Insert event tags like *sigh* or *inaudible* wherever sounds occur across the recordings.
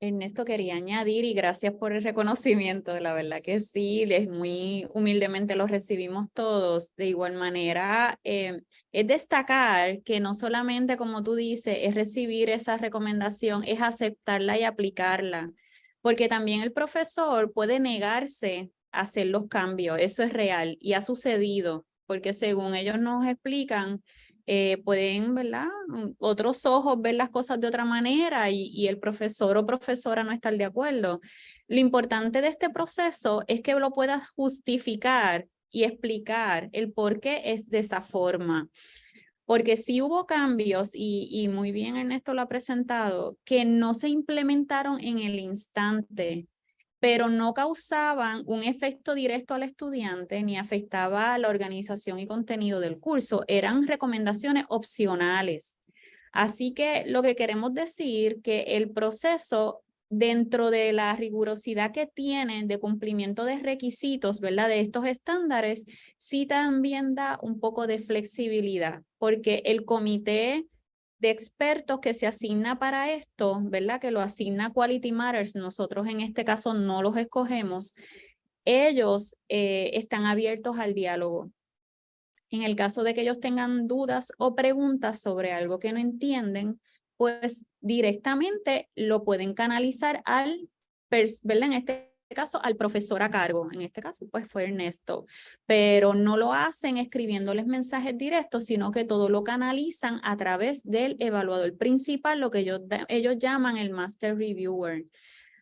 Ernesto quería añadir y gracias por el reconocimiento, la verdad que sí, es muy humildemente lo recibimos todos. De igual manera, eh, es destacar que no solamente, como tú dices, es recibir esa recomendación, es aceptarla y aplicarla, porque también el profesor puede negarse a hacer los cambios, eso es real y ha sucedido, porque según ellos nos explican, eh, pueden, ¿verdad? Mm, otros ojos ver las cosas de otra manera y, el profesor o profesora no estar de acuerdo. Lo importante de este proceso es que lo puedas justificar y explicar el por qué es de esa forma. Porque si hubo cambios, y muy bien Ernesto lo ha presentado, que no se implementaron en el instante, pero no causaban un efecto directo al estudiante ni afectaba la organización y contenido del curso. Eran recomendaciones opcionales. Así que lo que queremos decir que el proceso dentro de la rigurosidad que tienen de cumplimiento de requisitos, ¿verdad? De estos estándares, sí también da un poco de flexibilidad, porque el comité de expertos que se asigna para esto, ¿verdad? Que lo asigna Quality Matters, nosotros en este caso no los escogemos, ellos eh, están abiertos al diálogo. En el caso de que ellos tengan dudas o preguntas sobre algo que no entienden, pues directamente lo pueden canalizar al, ¿verdad? En este caso al profesor a cargo, en este caso pues fue Ernesto, pero no lo hacen escribiéndoles mensajes directos, sino que todo lo canalizan a través del evaluador principal, lo que ellos, llaman el Master Reviewer.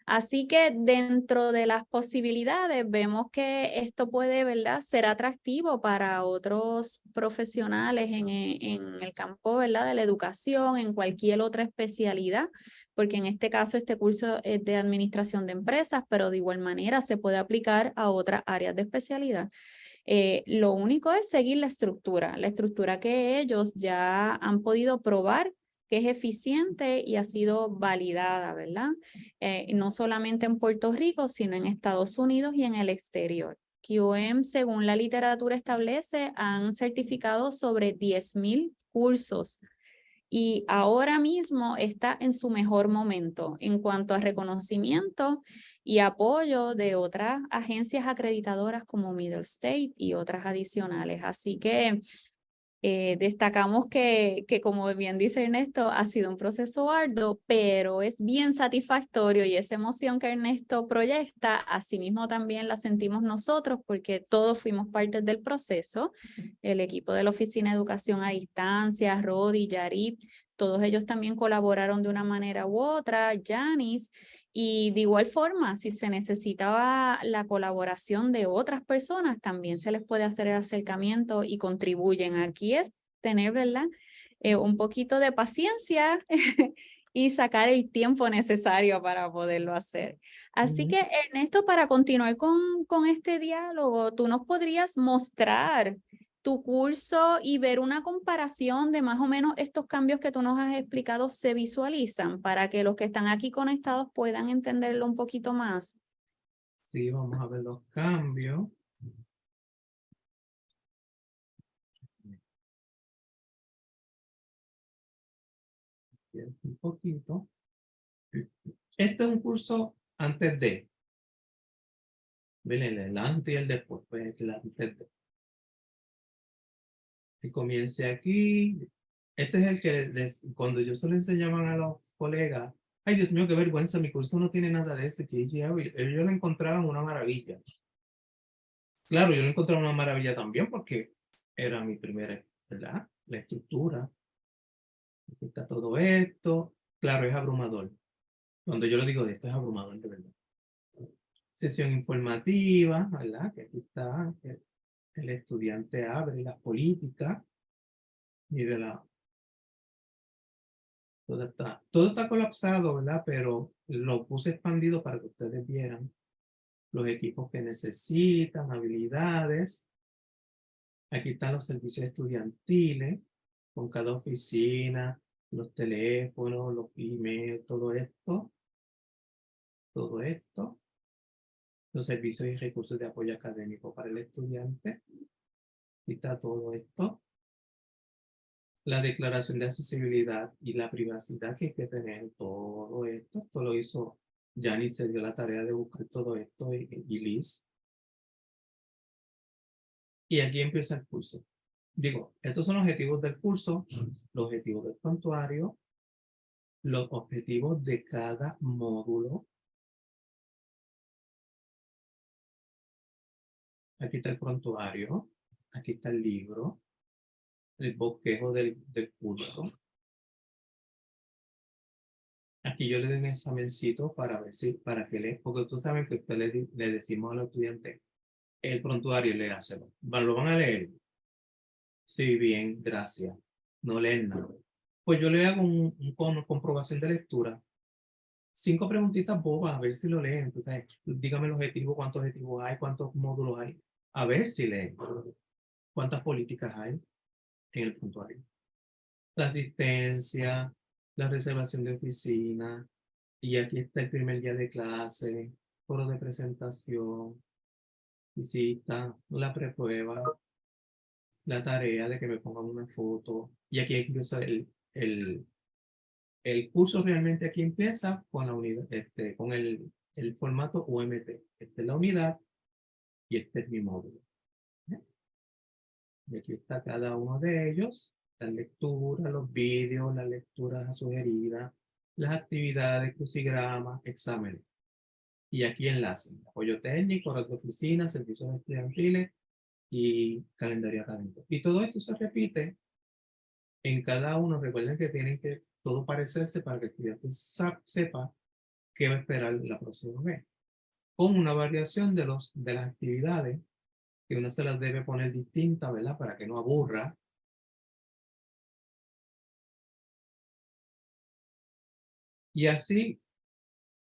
Así que dentro de las posibilidades vemos que esto puede ¿verdad? ser atractivo para otros profesionales en, en el campo ¿verdad? de la educación, en cualquier otra especialidad, porque en este caso este curso es de administración de empresas, pero de igual manera se puede aplicar a otras áreas de especialidad. Eh, lo único es seguir la estructura, la estructura que ellos ya han podido probar que es eficiente y ha sido validada, ¿verdad? Eh, no solamente en Puerto Rico, sino en Estados Unidos y en el exterior. QM, según la literatura establece, han certificado sobre 10,000 cursos y ahora mismo está en su mejor momento en cuanto a reconocimiento y apoyo de otras agencias acreditadoras como Middle State y otras adicionales. Así que eh, destacamos que, que, como bien dice Ernesto, ha sido un proceso arduo, pero es bien satisfactorio y esa emoción que Ernesto proyecta, asimismo también la sentimos nosotros porque todos fuimos parte del proceso, el equipo de la Oficina de Educación a Distancia, Rodi, Yarib, todos ellos también colaboraron de una manera u otra, Janis, y de igual forma, si se necesitaba la colaboración de otras personas, también se les puede hacer el acercamiento y contribuyen. Aquí es tener, ¿verdad? Eh, un poquito de paciencia *laughs* y sacar el tiempo necesario para poderlo hacer. Así que, Ernesto, para continuar con, con este diálogo, tú nos podrías mostrar tu curso y ver una comparación de más o menos estos cambios que tú nos has explicado se visualizan para que los que están aquí conectados puedan entenderlo un poquito más. Sí, vamos a ver los cambios. Un poquito. Este es un curso antes de. Ven el antes y el después. Pues el antes de comience aquí. Este es el que cuando yo se lo enseñaban a los colegas, ay Dios mío, qué vergüenza, mi curso no tiene nada de eso. Y ellos lo encontraban una maravilla. Claro, yo lo encontraba una maravilla también porque era mi primera, ¿verdad? La estructura. Aquí está todo esto. Claro, es abrumador. Cuando yo lo digo de esto, es abrumador, de verdad. Sesión informativa, ¿verdad? Que aquí está, el estudiante abre las políticas y de la... Todo está, todo está colapsado, ¿verdad? Pero lo puse expandido para que ustedes vieran los equipos que necesitan, habilidades. Aquí están los servicios estudiantiles con cada oficina, los teléfonos, los emails, todo esto. Todo esto los servicios y recursos de apoyo académico para el estudiante. Aquí está todo esto. La declaración de accesibilidad y la privacidad que hay que tener, todo esto, esto lo hizo Yani se dio la tarea de buscar todo esto y, y Liz. Y aquí empieza el curso. Digo, estos son los objetivos del curso, los objetivos del prontuario, los objetivos de cada módulo. Aquí está el prontuario, aquí está el libro, el bosquejo del, del curso. Aquí yo le doy un examencito para ver si, para que le, porque tú sabes que usted le, le decimos a los estudiantes, el prontuario le hace, lo van a leer. Sí, bien, gracias. No leen nada. Pues yo le hago un, un, comprobación de lectura. Cinco preguntitas bobas, a ver si lo leen. Entonces, dígame el objetivo, cuántos objetivos hay, cuántos módulos hay. A ver si leen. ¿Cuántas políticas hay en el prontuario? La asistencia, la reservación de oficina, y aquí está el primer día de clase, foro de presentación, visita, la preprueba, la tarea de que me pongan una foto, y aquí incluso el, el, el curso realmente aquí empieza con la unidad, este, con el, el formato UMT. Esta es la unidad y este es mi módulo. Y aquí está cada uno de ellos las lecturas, los vídeos, las lecturas sugeridas, las actividades, crucigramas, exámenes. Y aquí enlace, apoyo técnico, horas de oficina, servicios estudiantiles y calendario académico. Y todo esto se repite en cada uno. Recuerden que tienen que todo parecerse para que el estudiante sepa qué va a esperar la próxima vez. Con una variación de, los, de las actividades que uno se las debe poner distintas, ¿verdad? Para que no aburra Y así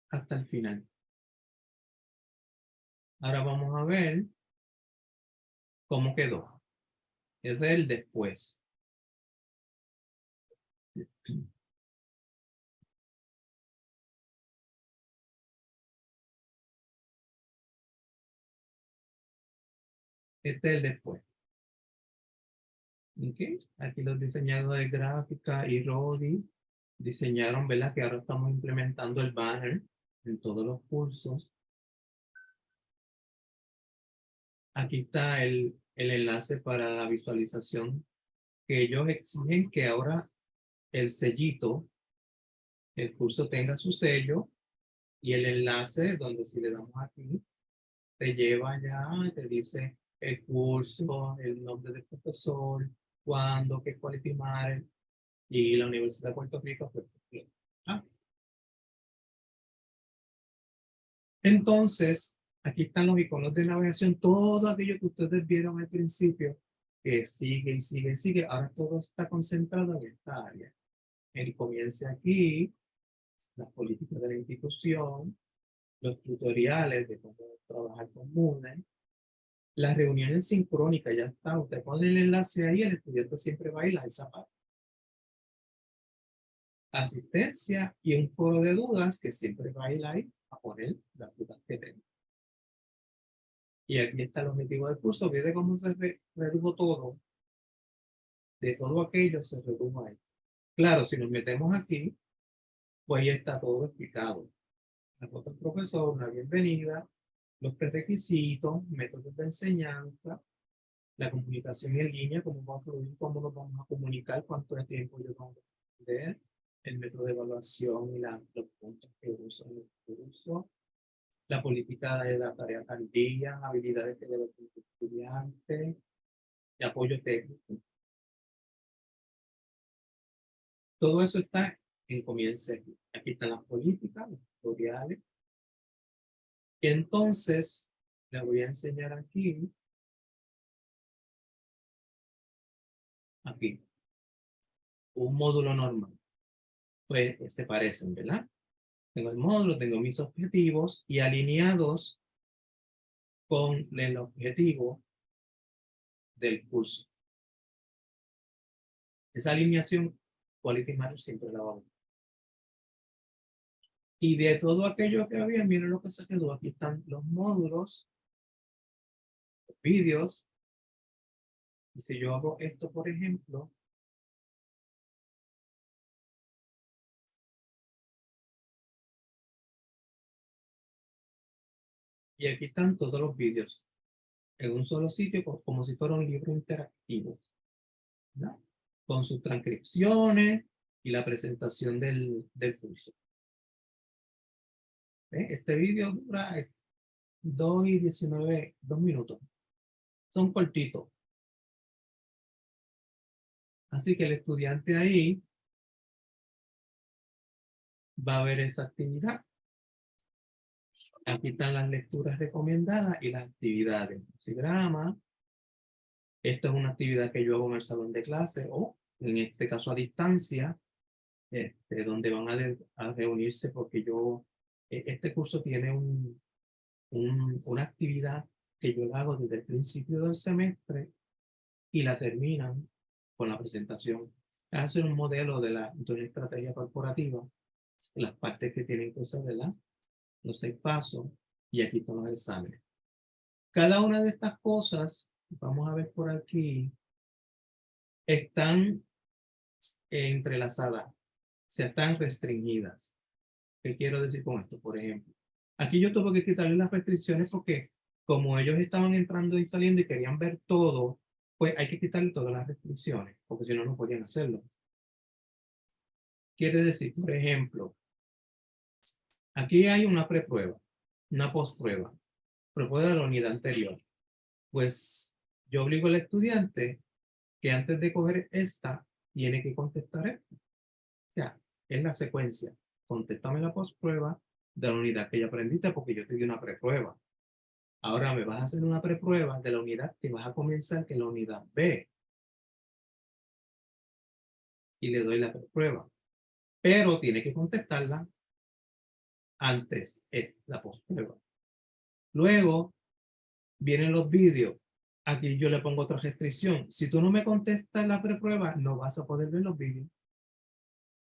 hasta el final. Ahora vamos a ver cómo quedó. Ese es el después. Este es el después. Okay. Aquí los diseñadores gráfica y Rodi diseñaron, ¿verdad? Que ahora estamos implementando el banner en todos los cursos. Aquí está el, el enlace para la visualización que ellos exigen que ahora el sellito, el curso tenga su sello y el enlace donde si le damos aquí, te lleva ya, te dice el curso, el nombre del profesor, cuándo, qué quality matter, y la Universidad de Puerto Rico ¿ah? Entonces, aquí están los iconos de navegación, todo aquello que ustedes vieron al principio, que sigue y sigue y sigue, ahora todo está concentrado en esta área. El comienza aquí, las políticas de la institución, los tutoriales de cómo trabajar con las reuniones sincrónicas, ya está, usted pone el enlace ahí, el estudiante siempre va a ir a esa parte asistencia y un foro de dudas que siempre va a ir ahí a poner las dudas que tengo. Y aquí está el objetivo del curso. Fíjate cómo se redujo todo. De todo aquello se redujo ahí. Claro, si nos metemos aquí, pues ya está todo explicado. La foto del profesor, una bienvenida, los prerequisitos, métodos de enseñanza, la comunicación en línea, cómo va a fluir, cómo nos vamos a comunicar, cuánto tiempo yo vamos a aprender, el método de evaluación y la, los puntos que uso en el curso, la política de la tarea caldilla, habilidades que debe tener el estudiante, y apoyo técnico. Todo eso está en comienzo. Aquí están las políticas, los tutoriales. Entonces, le voy a enseñar aquí. Aquí. Un módulo normal pues se parecen, ¿verdad? Tengo el módulo, tengo mis objetivos y alineados con el objetivo del curso. Esa alineación Quality Matter siempre la vamos. Y de todo aquello que había, miren lo que se quedó. Aquí están los módulos, los vídeos. Y si yo hago esto, por ejemplo, Y aquí están todos los vídeos en un solo sitio como si fuera un libro interactivo. ¿no? Con sus transcripciones y la presentación del, del curso. Este vídeo dura 2 y 19, 2 minutos. Son cortitos. Así que el estudiante ahí va a ver esa actividad. Aquí están las lecturas recomendadas y las actividades. Crucigrama. Esta es una actividad que yo hago en el salón de clase o en este caso a distancia, este, donde van a, reunirse porque yo, este curso tiene un, una actividad que yo hago desde el principio del semestre y la terminan con la presentación. Hacer un modelo de, la, de una estrategia corporativa, las partes que tienen que ser, ¿verdad? Los seis pasos, y aquí están los exámenes. Cada una de estas cosas, vamos a ver por aquí, están entrelazadas, o sea, están restringidas. ¿Qué quiero decir con esto? Por ejemplo, aquí yo tuve que quitarle las restricciones porque como ellos estaban entrando y saliendo y querían ver todo, pues hay que quitarle todas las restricciones, porque si no, no podían hacerlo. Quiere decir, por ejemplo, aquí hay una preprueba, una postprueba, prueba de la unidad anterior. Pues yo obligo al estudiante que antes de coger esta, tiene que contestar esto. O sea, es la secuencia. Contéstame la postprueba de la unidad que ya aprendiste porque yo te di una preprueba. Ahora me vas a hacer una preprueba de la unidad que vas a comenzar, que es la unidad B. Y le doy la preprueba. Pero tiene que contestarla antes de la postprueba. Luego vienen los vídeos. Aquí yo le pongo otra restricción. Si tú no me contestas la preprueba, no vas a poder ver los vídeos.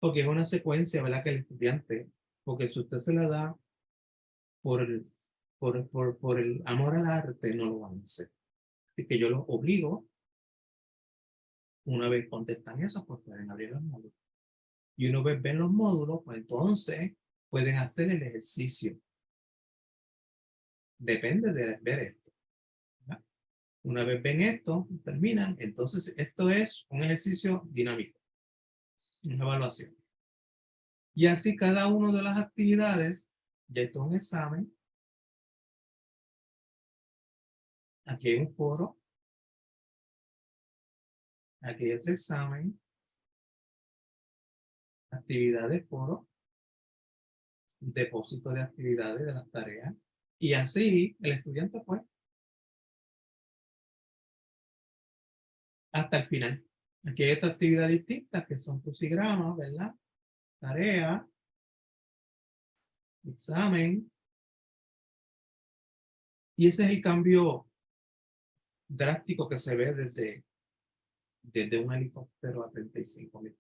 Porque es una secuencia, ¿verdad? Que el estudiante, porque si usted se la da por el por, por, por el amor al arte no lo van a hacer. Así que yo los obligo, una vez contestan eso, pues pueden abrir los módulos. Y una vez ven los módulos, pues entonces pueden hacer el ejercicio. Depende de ver esto. Una vez ven esto, terminan, entonces esto es un ejercicio dinámico, una evaluación. Y así cada una de las actividades, ya esto es un examen, Aquí hay un foro. Aquí hay otro examen. Actividades, foro. Depósito de actividades de las tareas. Y así el estudiante pues hasta el final. Aquí hay otra actividad distinta que son crucigramas, ¿verdad? Tarea, examen. Y ese es el cambio drástico que se ve desde, desde un helicóptero a 35 mil.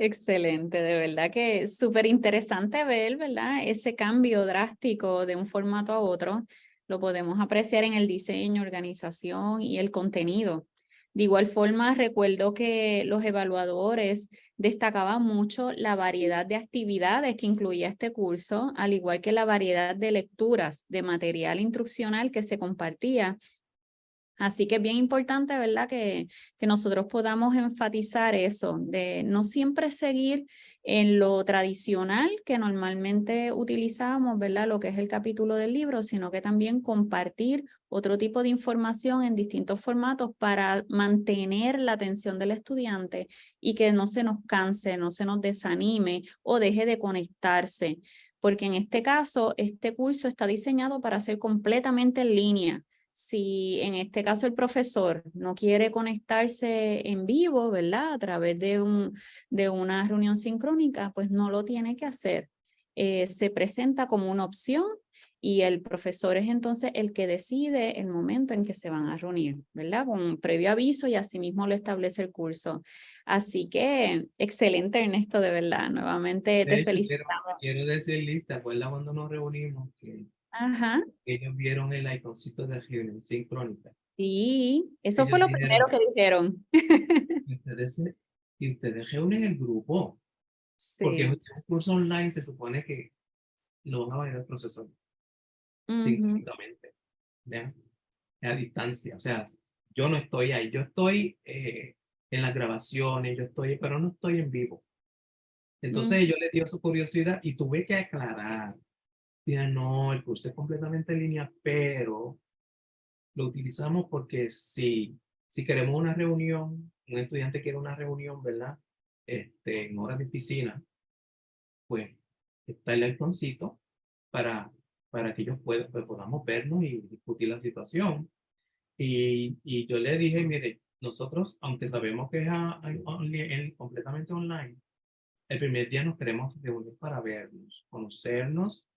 Excelente, de verdad que súper interesante ver, ¿verdad? Ese cambio drástico de un formato a otro. Lo podemos apreciar en el diseño, organización y el contenido. De igual forma, recuerdo que los evaluadores destacaban mucho la variedad de actividades que incluía este curso, al igual que la variedad de lecturas de material instruccional que se compartía Así que es bien importante, ¿verdad? Que, que nosotros podamos enfatizar eso, de no siempre seguir en lo tradicional que normalmente utilizamos, ¿verdad? Lo que es el capítulo del libro, sino que también compartir otro tipo de información en distintos formatos para mantener la atención del estudiante y que no se nos canse, no se nos desanime o deje de conectarse. Porque en este caso, este curso está diseñado para ser completamente en línea si en este caso el profesor no quiere conectarse en vivo, ¿verdad? A través de, un, de una reunión sincrónica, pues no lo tiene que hacer. Eh, se presenta como una opción y el profesor es entonces el que decide el momento en que se van a reunir, ¿verdad? Con un previo aviso y asimismo lo establece el curso. Así que excelente Ernesto, de verdad. Nuevamente te felicito. Quiero, decir, lista, ¿acuerdas cuando nos reunimos? Que Ajá. Ellos vieron el iconcito de reunión sincrónica. Sí, eso fue lo primero que dijeron. Y ustedes, y ustedes reúnen el grupo. Porque Sí. un curso online se supone que lo van a ver el profesor Ujú. sincrónicamente, ¿ya? a distancia. O sea, yo no estoy ahí, yo estoy eh, en las grabaciones, yo estoy, pero no estoy en vivo. Entonces Mm. yo le dio su curiosidad y tuve que aclarar. No, el curso es completamente en línea, pero lo utilizamos porque si, si queremos una reunión, un estudiante quiere una reunión, ¿verdad? Este, en horas de oficina, pues está el iconcito para, para que ellos puedan, pues, podamos vernos y discutir la situación. Y, y yo le dije, mire, nosotros, aunque sabemos que es a- a- completamente online, el primer día nos queremos reunir para vernos, conocernos,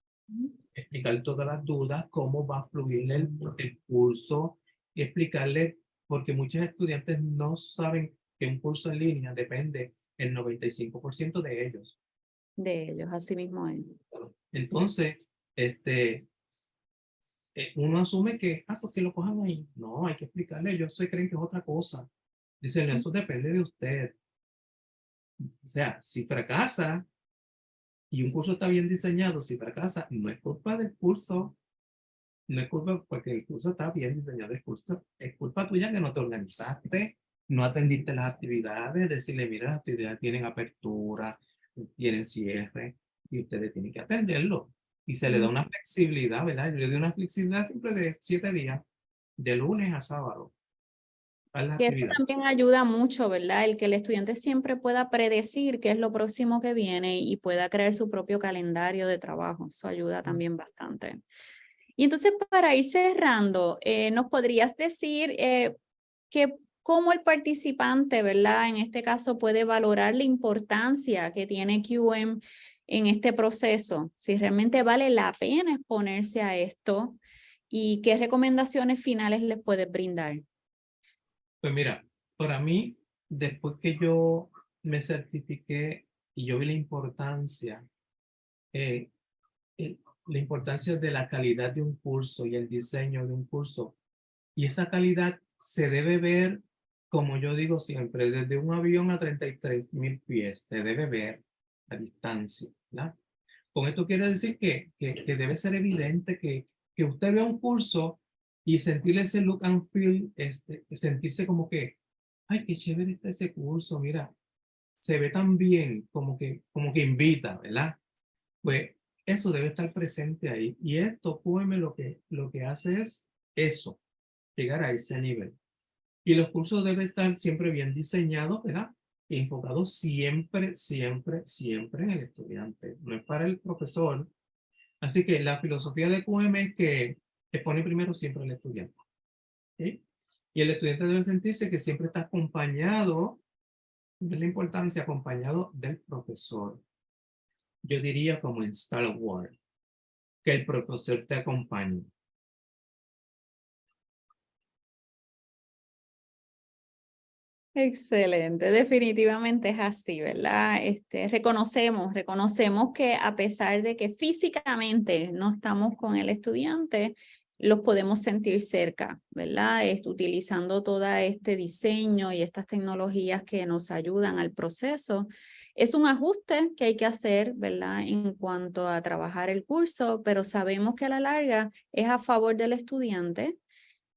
explicar todas las dudas, cómo va a fluir el, el curso, y explicarle, porque muchos estudiantes no saben que un curso en línea depende el 95% de ellos. De ellos, así mismo es. Entonces, este, eh, uno asume que, ah, porque lo cojan ahí. No, hay que explicarle, ellos se creen que es otra cosa. Dicen, eso depende de usted. O sea, si fracasa y un curso está bien diseñado, si fracasa, no es culpa del curso. No es culpa porque el curso está bien diseñado, es, curso, es culpa tuya que no te organizaste, no atendiste las actividades, decirle, mira, las actividades tienen apertura, tienen cierre, y ustedes tienen que atenderlo. Y se le da una flexibilidad, ¿verdad? Yo le doy una flexibilidad siempre de siete días, de lunes a sábado. A la Y eso actividad. también ayuda mucho, ¿verdad? El que el estudiante siempre pueda predecir qué es lo próximo que viene y pueda crear su propio calendario de trabajo. Eso ayuda también bastante. Y entonces, para ir cerrando, eh, ¿nos podrías decir eh, que cómo el participante, ¿verdad? En este caso, puede valorar la importancia que tiene QM en este proceso? Si realmente vale la pena exponerse a esto y qué recomendaciones finales les puedes brindar. Pues mira, para mí, después que yo me certifiqué y yo vi la importancia, eh, eh, la importancia de la calidad de un curso y el diseño de un curso, y esa calidad se debe ver, como yo digo siempre, desde un avión a 33 mil pies, se debe ver a distancia, ¿verdad? Con esto quiere decir que, que, que debe ser evidente que, que usted vea un curso y sentir ese look and feel, este, sentirse como que, ay, qué chévere está ese curso, mira, se ve tan bien, como que, como que invita, ¿verdad? Pues eso debe estar presente ahí. Y esto, QM, lo que, lo que hace es eso, llegar a ese nivel. Y los cursos deben estar siempre bien diseñados, ¿verdad? Y enfocados siempre, siempre, siempre en el estudiante. No es para el profesor. Así que la filosofía de QM es que expone primero siempre al estudiante. Y el estudiante debe sentirse que siempre está acompañado, de la importancia, acompañado del profesor. Yo diría como en Star Wars, que el profesor te acompañe. Excelente, definitivamente es así, ¿verdad? Este, reconocemos, reconocemos que a pesar de que físicamente no estamos con el estudiante, los podemos sentir cerca, ¿verdad? Este, utilizando todo este diseño y estas tecnologías que nos ayudan al proceso. Es un ajuste que hay que hacer, ¿verdad? En cuanto a trabajar el curso, pero sabemos que a la larga es a favor del estudiante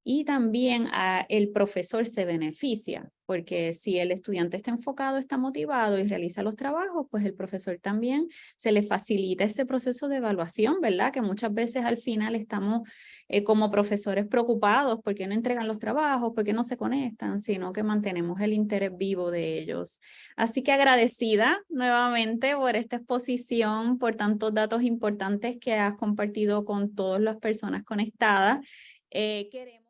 y también el profesor se beneficia, porque si el estudiante está enfocado, está motivado y realiza los trabajos, pues el profesor también se le facilita ese proceso de evaluación, ¿verdad? Que muchas veces al final estamos eh, como profesores preocupados porque no entregan los trabajos, porque no se conectan, sino que mantenemos el interés vivo de ellos. Así que agradecida nuevamente por esta exposición, por tantos datos importantes que has compartido con todas las personas conectadas. Eh, queremos